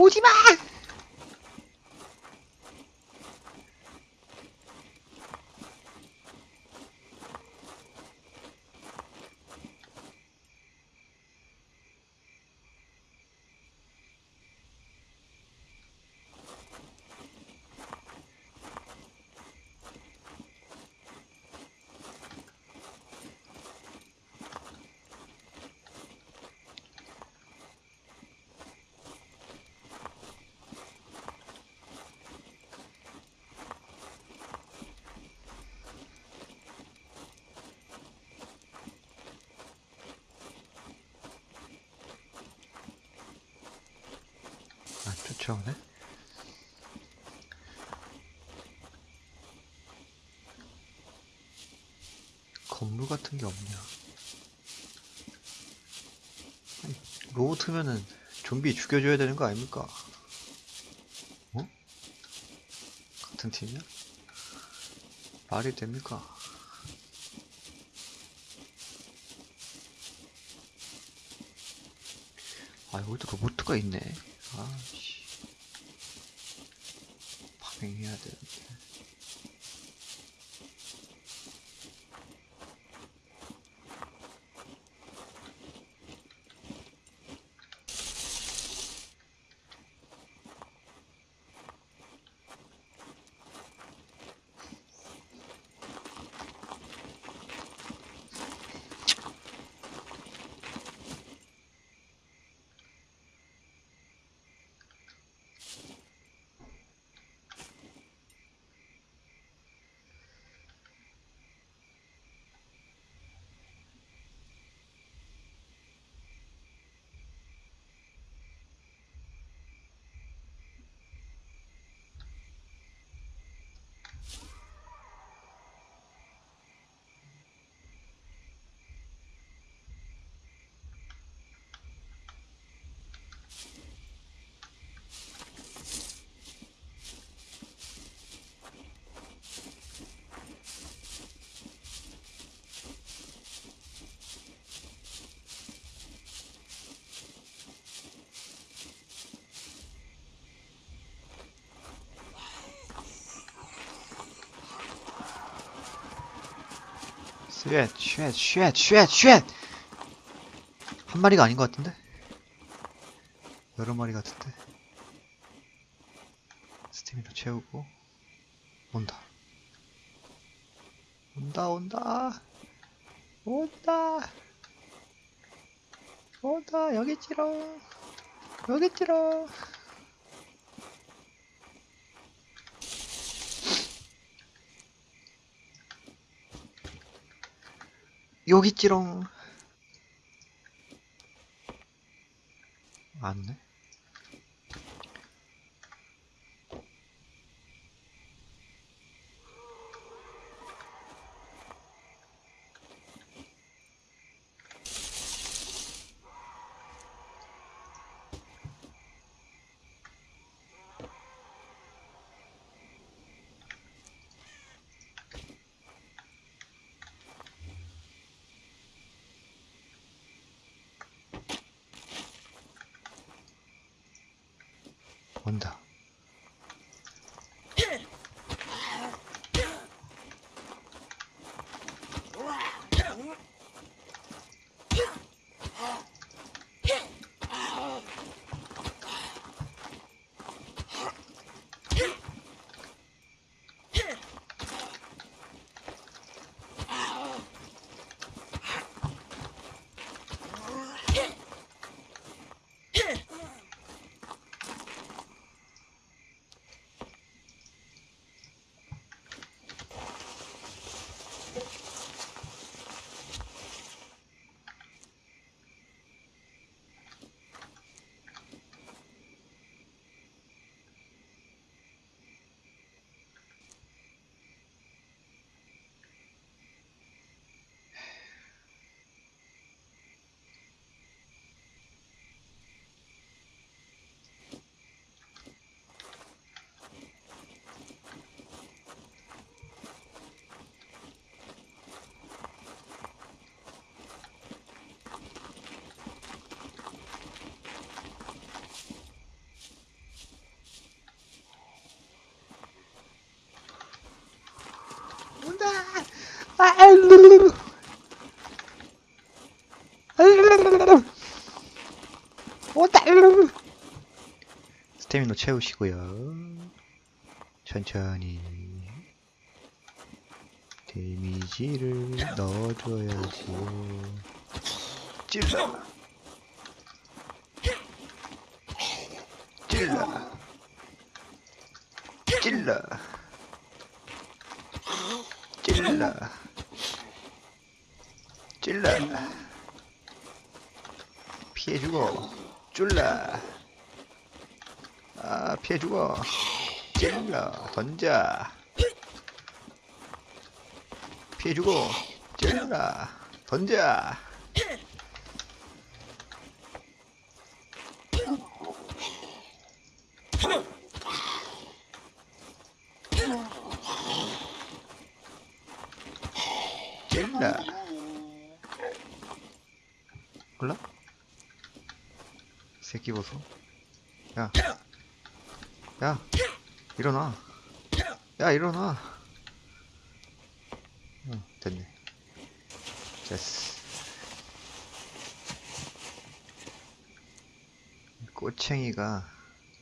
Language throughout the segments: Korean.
오지마! 아, 쫓아오네? 건물 같은 게 없냐? 아니, 로봇면은 좀비 죽여줘야 되는 거 아닙니까? 어? 같은 팀이야? 말이 됩니까? 아, 여기도 로봇가 있네. 아 쉣, 쉣, 쉣, 쉣, 쉣! 한 마리가 아닌 것 같은데? 여러 마리 같은데? 스태미나 채우고, 온다. 온다, 온다! 온다! 온다, 여기 있지롱! 여기 있지롱! 여기 있지롱! 안네? 스태미너 채우시고요. 천천히 데미지를 넣어줘야지. 찔러. 찔러. 찔러. 찔러. 피해주고. 쫄라. 아, 피해 주고. 찔러. 던져. 피해 주고. 찔러. 던져. 찔러. 몰라? 새끼 보소. 야. 야. 일어나. 야, 일어나. 응, 됐네. 됐어. 꼬챙이가,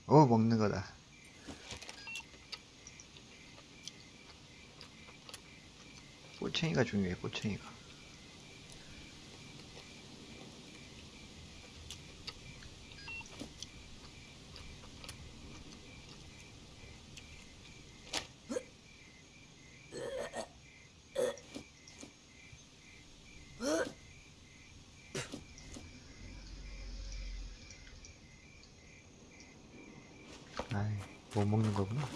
어, 먹는 거다. 꼬챙이가 중요해, 꼬챙이가. 아이, 못 먹는 거구나.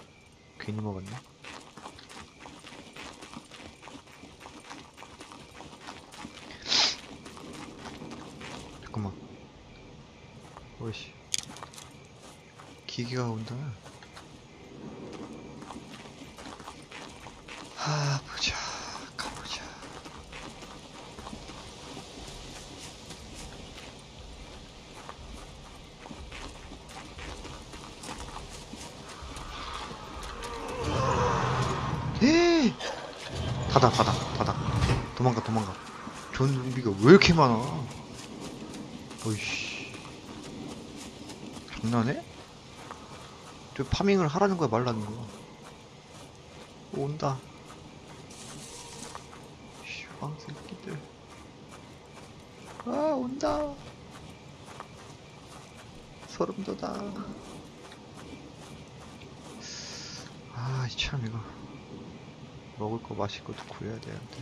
괜히 먹었네. 잠깐만. 오이씨. 기계가 온다. 하, 보자. 가보자. 에이! 닫아, 닫아, 닫아. 도망가, 도망가. 좀비가 왜 이렇게 많아? 어이씨. 장난해? 저 파밍을 하라는 거야, 말라는 거야? 온다. 슈방 새끼들. 아, 온다. 소름 돋아. 아, 참, 이거. 먹을 거 마실 것도 구해야 되는데.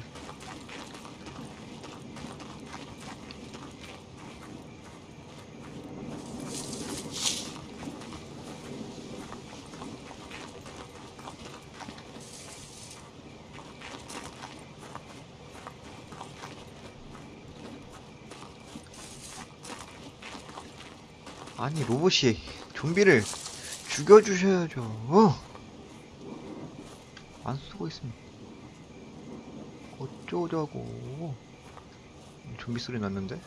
아니, 로봇이 좀비를 죽여주셔야죠. 어? 안 쓰고 있으면 어쩌자고. 좀비 소리 났는데?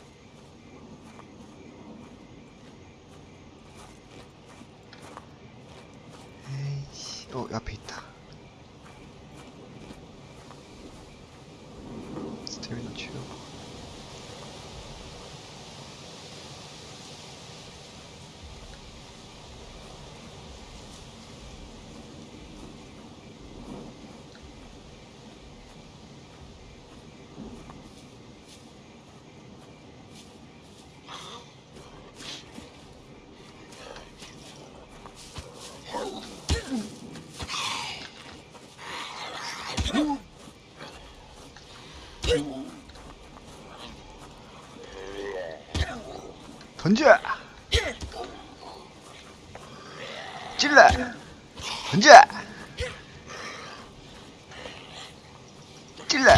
에이씨, 어, 앞에 있다. 스태미나 채우고. 던져! 찔러! 던져! 찔러!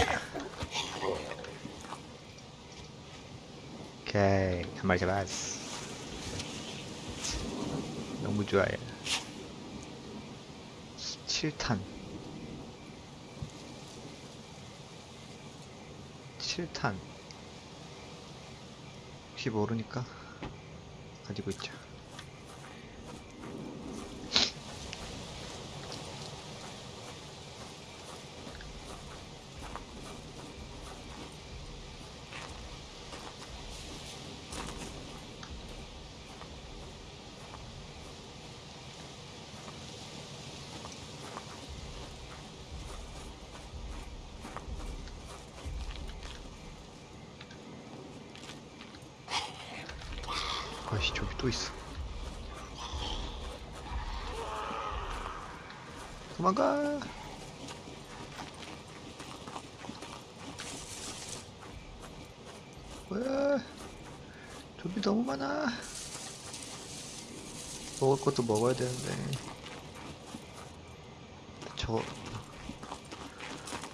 오케이, 한 마리 잡았어. 너무 좋아요. 17탄. 7탄. 혹시 모르니까 가지고 있죠. 아씨 저기 또 있어. 도망가. 뭐야? 좀비 너무 많아. 먹을 것도 먹어야 되는데. 저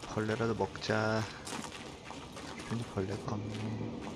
벌레라도 먹자. 괜히 벌레가 없네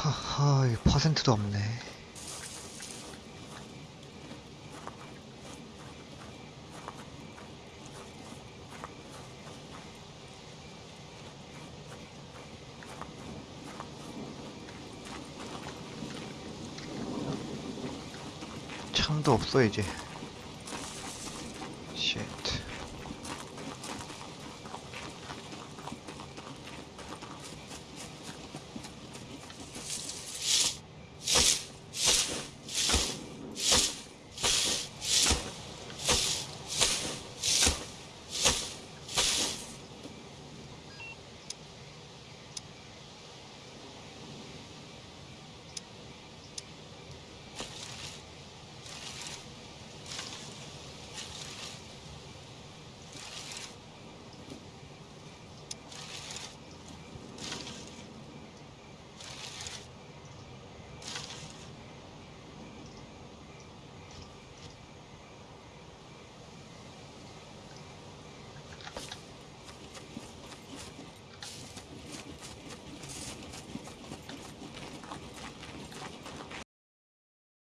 하하 이 퍼센트도 없네. 창도 없어 이제